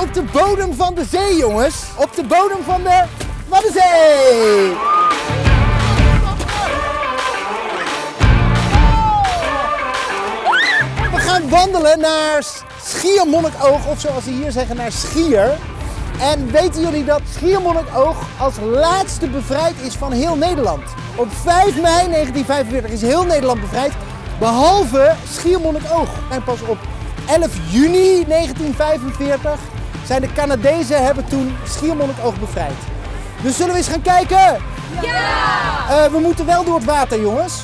op de bodem van de zee, jongens. Op de bodem van de Waddenzee. We gaan wandelen naar Schiermonnikoog, of zoals ze hier zeggen, naar Schier. En weten jullie dat Schiermonnikoog als laatste bevrijd is van heel Nederland? Op 5 mei 1945 is heel Nederland bevrijd, behalve Schiermonnikoog. En pas op 11 juni 1945 zijn de Canadezen hebben toen Schiermonnikoog bevrijd. Dus zullen we eens gaan kijken? Ja! we moeten wel door het water, jongens.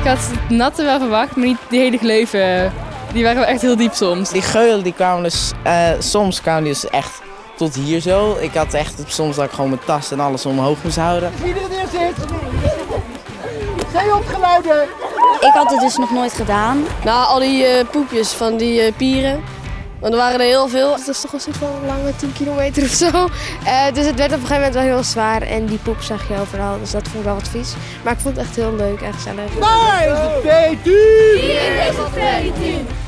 Ik had het natte wel verwacht, maar niet die hele gleuven. Die waren wel echt heel diep soms. Die geulen die kwamen dus, eh, soms kwamen die dus echt tot hier zo. Ik had echt soms dat ik gewoon mijn tas en alles omhoog moest houden. Wie er neer zit. Zeehondgeluiden. Ik had het dus nog nooit gedaan. Nou, al die eh, poepjes van die eh, pieren. Want er waren er heel veel. Dat is toch een soort van lange 10 kilometer of zo. Eh, dus het werd op een gegeven moment wel heel zwaar. En die poep zag je overal. Dus dat vond ik wel wat vies. Maar ik vond het echt heel leuk en gezellig. Daar is het P10. Hier is het P10.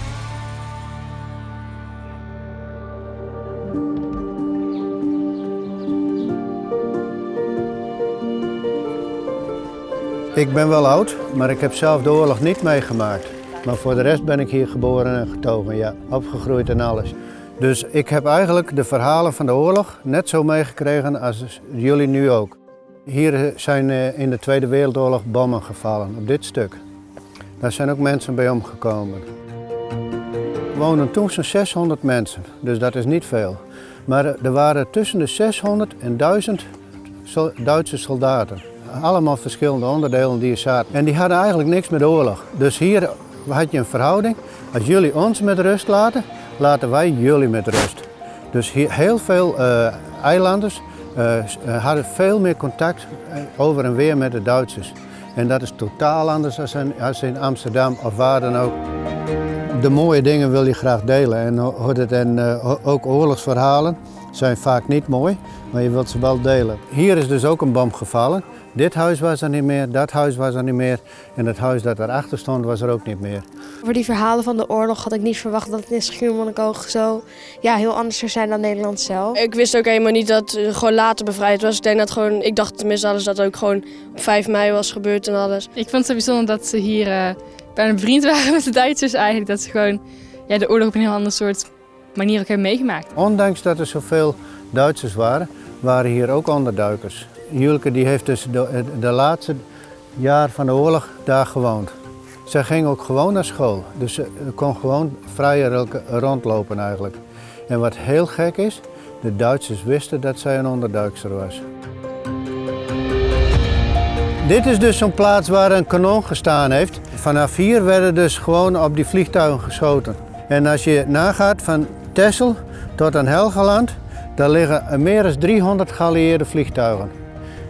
Ik ben wel oud, maar ik heb zelf de oorlog niet meegemaakt. Maar voor de rest ben ik hier geboren en getogen, ja. Opgegroeid en alles. Dus ik heb eigenlijk de verhalen van de oorlog net zo meegekregen als jullie nu ook. Hier zijn eh, in de Tweede Wereldoorlog bommen gevallen, op dit stuk. Daar zijn ook mensen bij omgekomen. Er woonden toen zo'n 600 mensen, dus dat is niet veel. Maar er waren tussen de 600 en 1000 Duitse soldaten. Allemaal verschillende onderdelen die er zaten. En die hadden eigenlijk niks met oorlog. Dus hier had je een verhouding. Als jullie ons met rust laten, laten wij jullie met rust. Dus hier, heel veel uh, eilanders uh, hadden veel meer contact over en weer met de Duitsers. En dat is totaal anders als in, als in Amsterdam of waar dan ook. De mooie dingen wil je graag delen. En, en uh, ook oorlogsverhalen zijn vaak niet mooi, maar je wilt ze wel delen. Hier is dus ook een bom gevallen. Dit huis was er niet meer, dat huis was er niet meer en het huis dat erachter stond was er ook niet meer. Voor die verhalen van de oorlog had ik niet verwacht dat het in Schiermonnikoog zo ja, heel anders zou zijn dan Nederland zelf. Ik wist ook helemaal niet dat het gewoon later bevrijd was. Ik denk dat gewoon, ik dacht tenminste alles dat ook gewoon op 5 mei was gebeurd en alles. Ik vond het zo bijzonder dat ze hier uh, bijna bevriend waren met de Duitsers eigenlijk. Dat ze gewoon ja, de oorlog op een heel ander soort manier ook hebben meegemaakt. Ondanks dat er zoveel Duitsers waren, waren hier ook onderduikers. Julke die heeft dus de, de laatste jaar van de oorlog daar gewoond. Zij ging ook gewoon naar school, dus ze kon gewoon vrij rondlopen eigenlijk. En wat heel gek is, de Duitsers wisten dat zij een onderduikster was. Dit is dus zo'n plaats waar een kanon gestaan heeft. Vanaf hier werden dus gewoon op die vliegtuigen geschoten. En als je nagaat van Texel tot aan Helgeland, daar liggen meer dan 300 geallieerde vliegtuigen.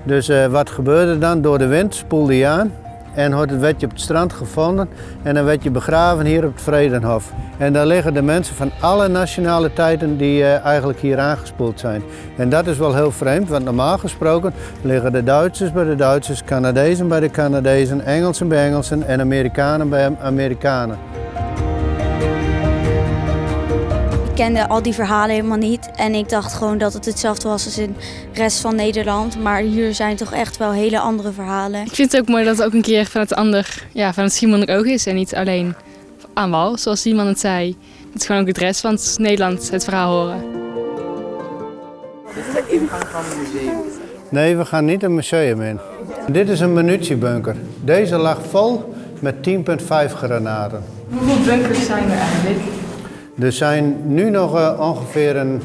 Dus uh, wat gebeurde dan? Door de wind spoelde je aan en werd je op het strand gevonden en dan werd je begraven hier op het Vredenhof. En daar liggen de mensen van alle nationaliteiten die uh, eigenlijk hier aangespoeld zijn. En dat is wel heel vreemd, want normaal gesproken liggen de Duitsers bij de Duitsers, Canadezen bij de Canadezen, Engelsen bij Engelsen en Amerikanen bij Amerikanen. Kende al die verhalen helemaal niet. En ik dacht gewoon dat het hetzelfde was als in de rest van Nederland. Maar hier zijn toch echt wel hele andere verhalen. Ik vind het ook mooi dat het ook een keer van het ander, ja, van het Simon ook is. En niet alleen aan wal, zoals Simon het zei. Het is gewoon ook het rest van het Nederland het verhaal horen. Dit is de ingang van het museum. Nee, we gaan niet een museum in. Dit is een munitiebunker. Deze lag vol met 10,5 granaten. Hoeveel bunkers zijn er eigenlijk? Er zijn nu nog uh, ongeveer een,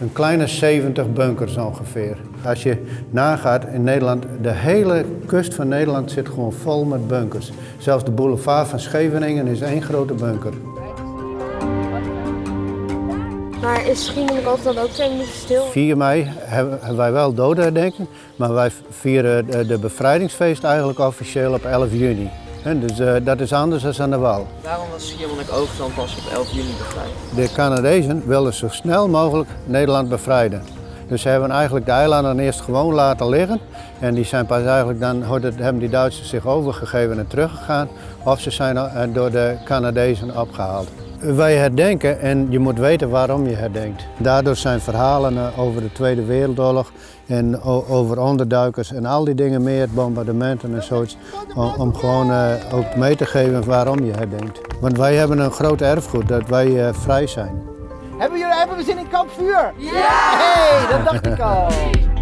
een, kleine 70 bunkers ongeveer. Als je nagaat in Nederland, de hele kust van Nederland zit gewoon vol met bunkers. Zelfs de boulevard van Scheveningen is één grote bunker. Maar is Schiermonnikoog dan ook twee minuten stil? 4 mei hebben, wij wel dodenherdenking, maar wij vieren de bevrijdingsfeest eigenlijk officieel op 11 juni. Dus uh, dat is anders dan aan de wal. Waarom was Schiermonnikoog dan pas op 11 juni bevrijd? De Canadezen wilden zo snel mogelijk Nederland bevrijden. Dus ze hebben eigenlijk de eilanden eerst gewoon laten liggen. En die zijn pas eigenlijk dan, hebben die Duitsers zich overgegeven en teruggegaan. Of ze zijn door de Canadezen opgehaald. Wij herdenken en je moet weten waarom je herdenkt. Daardoor zijn verhalen over de Tweede Wereldoorlog en over onderduikers en al die dingen meer, bombardementen en zoiets, om, om gewoon eh, ook mee te geven waarom je herdenkt. Want wij hebben een groot erfgoed dat wij eh, vrij zijn. Hebben, jullie, hebben we zin in kampvuur? Ja! Hey, dat dacht ik al.